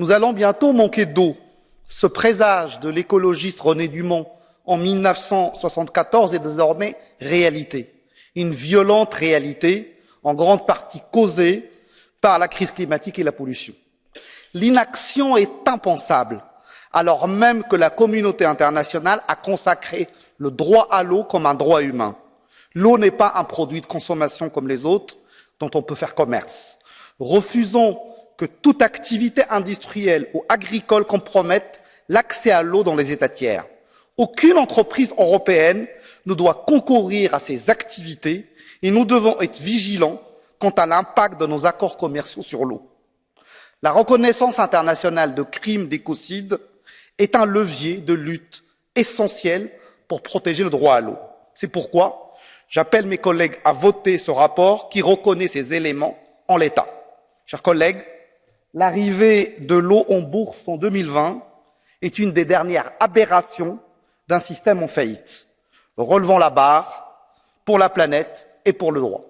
Nous allons bientôt manquer d'eau. Ce présage de l'écologiste René Dumont en 1974 est désormais réalité. Une violente réalité, en grande partie causée par la crise climatique et la pollution. L'inaction est impensable, alors même que la communauté internationale a consacré le droit à l'eau comme un droit humain. L'eau n'est pas un produit de consommation comme les autres dont on peut faire commerce. Refusons que toute activité industrielle ou agricole compromette l'accès à l'eau dans les États tiers. Aucune entreprise européenne ne doit concourir à ces activités et nous devons être vigilants quant à l'impact de nos accords commerciaux sur l'eau. La reconnaissance internationale de crimes d'écocide est un levier de lutte essentiel pour protéger le droit à l'eau. C'est pourquoi j'appelle mes collègues à voter ce rapport qui reconnaît ces éléments en l'état. Chers collègues, l'arrivée de l'eau en bourse en 2020 est une des dernières aberrations d'un système en faillite, relevant la barre pour la planète et pour le droit.